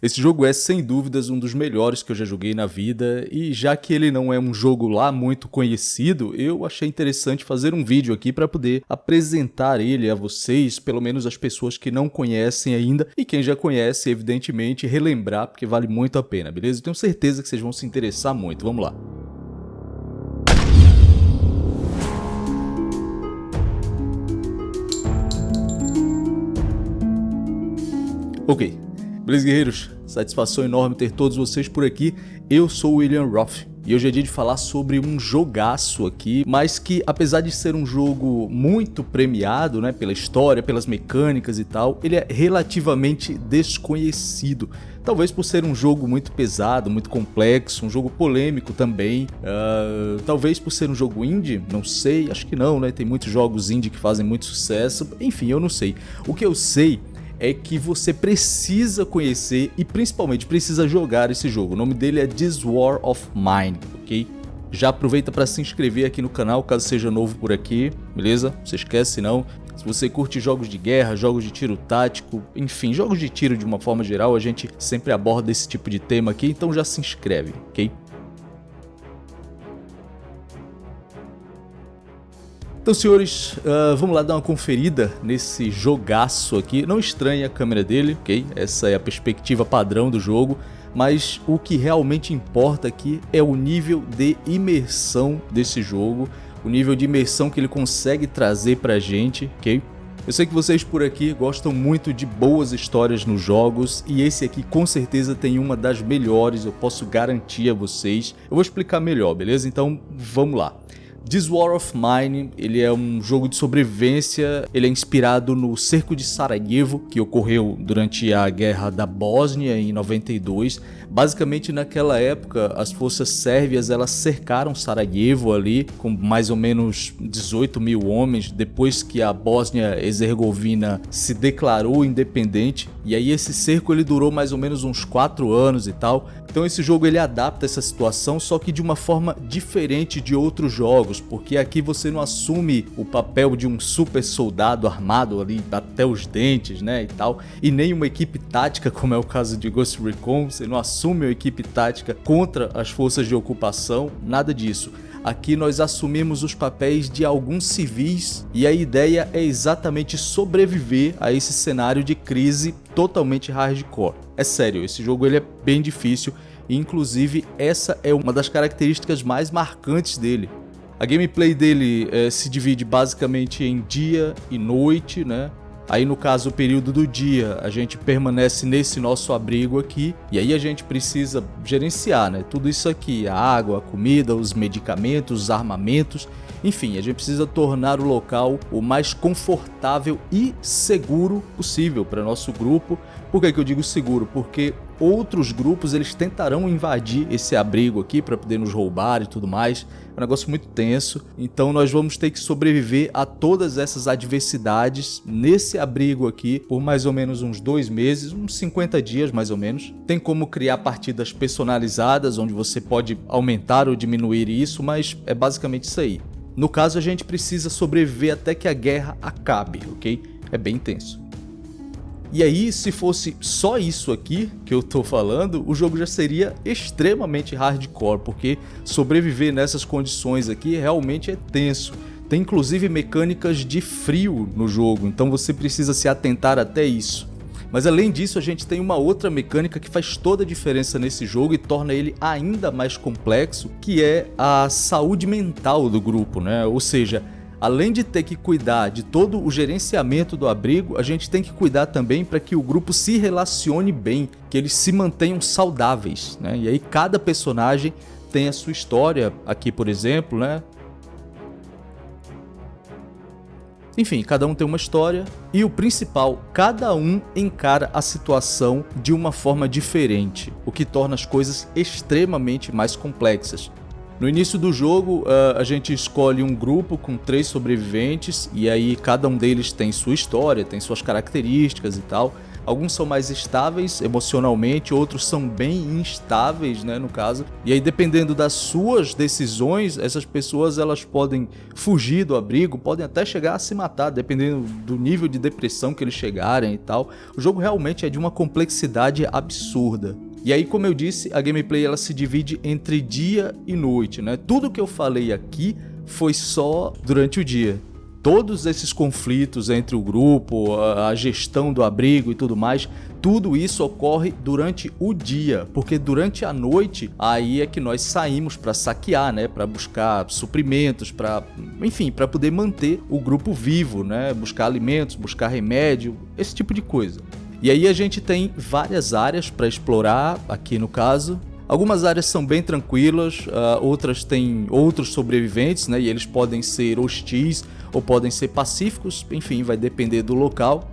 Esse jogo é sem dúvidas um dos melhores que eu já joguei na vida e já que ele não é um jogo lá muito conhecido, eu achei interessante fazer um vídeo aqui para poder apresentar ele a vocês, pelo menos as pessoas que não conhecem ainda e quem já conhece, evidentemente, relembrar porque vale muito a pena, beleza? Eu tenho certeza que vocês vão se interessar muito. Vamos lá. Ok, beleza guerreiros? Satisfação enorme ter todos vocês por aqui. Eu sou o William Roth e hoje é dia de falar sobre um jogaço aqui, mas que apesar de ser um jogo muito premiado, né, pela história, pelas mecânicas e tal, ele é relativamente desconhecido. Talvez por ser um jogo muito pesado, muito complexo, um jogo polêmico também. Uh, talvez por ser um jogo indie, não sei, acho que não, né? Tem muitos jogos indie que fazem muito sucesso. Enfim, eu não sei. O que eu sei é que você precisa conhecer e principalmente precisa jogar esse jogo. O nome dele é This War of Mine, ok? Já aproveita para se inscrever aqui no canal caso seja novo por aqui, beleza? Não se esquece não. Se você curte jogos de guerra, jogos de tiro tático, enfim, jogos de tiro de uma forma geral, a gente sempre aborda esse tipo de tema aqui, então já se inscreve, ok? Então, senhores, uh, vamos lá dar uma conferida nesse jogaço aqui. Não estranhe a câmera dele, ok? Essa é a perspectiva padrão do jogo. Mas o que realmente importa aqui é o nível de imersão desse jogo. O nível de imersão que ele consegue trazer pra gente, ok? Eu sei que vocês por aqui gostam muito de boas histórias nos jogos e esse aqui com certeza tem uma das melhores, eu posso garantir a vocês. Eu vou explicar melhor, beleza? Então vamos lá. This War of Mine, ele é um jogo de sobrevivência, ele é inspirado no cerco de Sarajevo, que ocorreu durante a guerra da Bósnia em 92. Basicamente naquela época, as forças sérvias elas cercaram Sarajevo ali, com mais ou menos 18 mil homens, depois que a Bósnia-Herzegovina se declarou independente. E aí esse cerco ele durou mais ou menos uns 4 anos e tal. Então esse jogo ele adapta essa situação, só que de uma forma diferente de outros jogos, porque aqui você não assume o papel de um super soldado armado ali até os dentes, né, e tal, e nem uma equipe tática, como é o caso de Ghost Recon, você não assume uma equipe tática contra as forças de ocupação, nada disso. Aqui nós assumimos os papéis de alguns civis e a ideia é exatamente sobreviver a esse cenário de crise totalmente hardcore. É sério, esse jogo ele é bem difícil e inclusive essa é uma das características mais marcantes dele. A gameplay dele é, se divide basicamente em dia e noite, né? Aí no caso o período do dia a gente permanece nesse nosso abrigo aqui e aí a gente precisa gerenciar né, tudo isso aqui, a água, a comida, os medicamentos, os armamentos, enfim, a gente precisa tornar o local o mais confortável e seguro possível para nosso grupo. Por que, que eu digo seguro? Porque outros grupos eles tentarão invadir esse abrigo aqui para poder nos roubar e tudo mais. Um negócio muito tenso, então nós vamos ter que sobreviver a todas essas adversidades nesse abrigo aqui por mais ou menos uns dois meses, uns 50 dias mais ou menos. Tem como criar partidas personalizadas, onde você pode aumentar ou diminuir isso, mas é basicamente isso aí. No caso, a gente precisa sobreviver até que a guerra acabe, ok? É bem tenso. E aí, se fosse só isso aqui que eu tô falando, o jogo já seria extremamente hardcore, porque sobreviver nessas condições aqui realmente é tenso. Tem inclusive mecânicas de frio no jogo, então você precisa se atentar até isso. Mas além disso, a gente tem uma outra mecânica que faz toda a diferença nesse jogo e torna ele ainda mais complexo, que é a saúde mental do grupo, né? Ou seja, Além de ter que cuidar de todo o gerenciamento do abrigo, a gente tem que cuidar também para que o grupo se relacione bem, que eles se mantenham saudáveis, né? E aí cada personagem tem a sua história aqui, por exemplo, né? Enfim, cada um tem uma história e o principal, cada um encara a situação de uma forma diferente, o que torna as coisas extremamente mais complexas. No início do jogo, uh, a gente escolhe um grupo com três sobreviventes e aí cada um deles tem sua história, tem suas características e tal. Alguns são mais estáveis emocionalmente, outros são bem instáveis, né, no caso. E aí dependendo das suas decisões, essas pessoas elas podem fugir do abrigo, podem até chegar a se matar, dependendo do nível de depressão que eles chegarem e tal. O jogo realmente é de uma complexidade absurda. E aí, como eu disse, a gameplay ela se divide entre dia e noite, né? Tudo que eu falei aqui foi só durante o dia todos esses conflitos entre o grupo, a gestão do abrigo e tudo mais, tudo isso ocorre durante o dia, porque durante a noite aí é que nós saímos para saquear, né, para buscar suprimentos, para, enfim, para poder manter o grupo vivo, né, buscar alimentos, buscar remédio, esse tipo de coisa. E aí a gente tem várias áreas para explorar, aqui no caso, Algumas áreas são bem tranquilas, uh, outras têm outros sobreviventes, né? E eles podem ser hostis ou podem ser pacíficos, enfim, vai depender do local.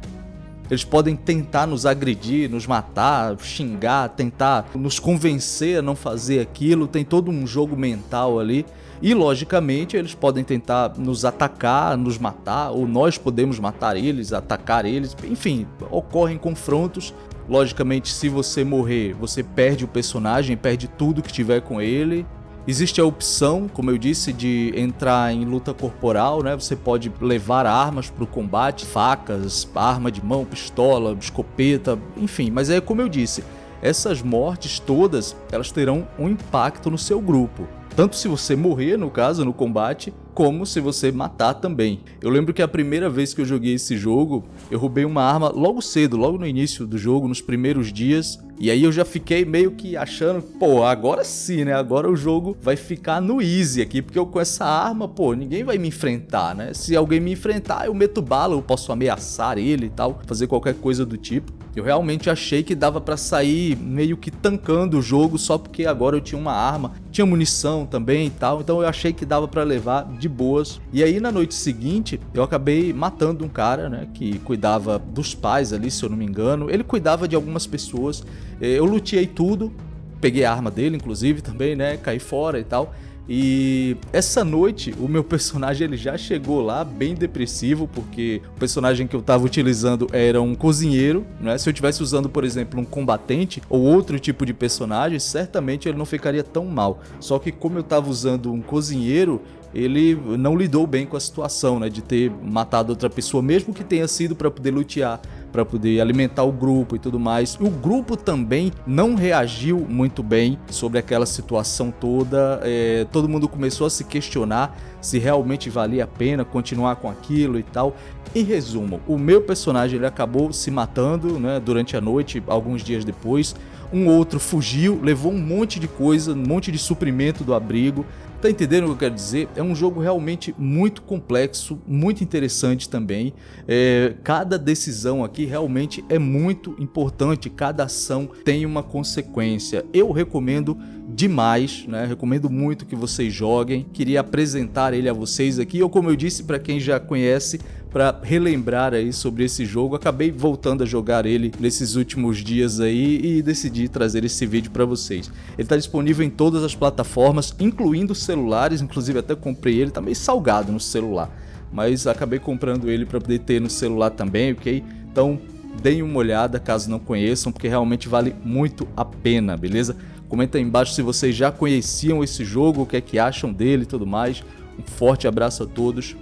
Eles podem tentar nos agredir, nos matar, xingar, tentar nos convencer a não fazer aquilo, tem todo um jogo mental ali. E logicamente eles podem tentar nos atacar, nos matar, ou nós podemos matar eles, atacar eles, enfim, ocorrem confrontos Logicamente, se você morrer, você perde o personagem, perde tudo que tiver com ele. Existe a opção, como eu disse, de entrar em luta corporal, né? Você pode levar armas para o combate, facas, arma de mão, pistola, escopeta, enfim. Mas é como eu disse, essas mortes todas, elas terão um impacto no seu grupo. Tanto se você morrer, no caso, no combate, como se você matar também. Eu lembro que a primeira vez que eu joguei esse jogo, eu roubei uma arma logo cedo, logo no início do jogo, nos primeiros dias, e aí eu já fiquei meio que achando, pô, agora sim, né? Agora o jogo vai ficar no easy aqui, porque eu com essa arma, pô, ninguém vai me enfrentar, né? Se alguém me enfrentar, eu meto bala, eu posso ameaçar ele e tal, fazer qualquer coisa do tipo. Eu realmente achei que dava para sair meio que tancando o jogo só porque agora eu tinha uma arma, tinha munição também e tal, então eu achei que dava para levar de boas. E aí na noite seguinte eu acabei matando um cara, né, que cuidava dos pais ali, se eu não me engano. Ele cuidava de algumas pessoas. Eh, eu luteei tudo, peguei a arma dele inclusive também, né, caí fora e tal. E essa noite o meu personagem ele já chegou lá bem depressivo, porque o personagem que eu estava utilizando era um cozinheiro, né? Se eu estivesse usando, por exemplo, um combatente ou outro tipo de personagem, certamente ele não ficaria tão mal. Só que como eu estava usando um cozinheiro, ele não lidou bem com a situação, né, de ter matado outra pessoa, mesmo que tenha sido para poder lutear, para poder alimentar o grupo e tudo mais. O grupo também não reagiu muito bem sobre aquela situação toda. É, todo mundo começou a se questionar se realmente valia a pena continuar com aquilo e tal. Em resumo, o meu personagem ele acabou se matando né, durante a noite, alguns dias depois. Um outro fugiu, levou um monte de coisa, um monte de suprimento do abrigo. Tá entendendo o que eu quero dizer? É um jogo realmente muito complexo, muito interessante também. É, cada decisão aqui realmente é muito importante, cada ação tem uma consequência. Eu recomendo demais, né? Recomendo muito que vocês joguem. Queria apresentar ele a vocês aqui, ou como eu disse para quem já conhece, para relembrar aí sobre esse jogo. Acabei voltando a jogar ele nesses últimos dias aí e decidi trazer esse vídeo para vocês. Ele está disponível em todas as plataformas, incluindo celulares, inclusive até comprei ele, tá meio salgado no celular, mas acabei comprando ele para poder ter no celular também, ok? Então deem uma olhada caso não conheçam, porque realmente vale muito a pena, beleza? Comenta aí embaixo se vocês já conheciam esse jogo, o que é que acham dele e tudo mais. Um forte abraço a todos,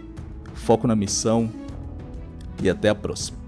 foco na missão, e até a próxima.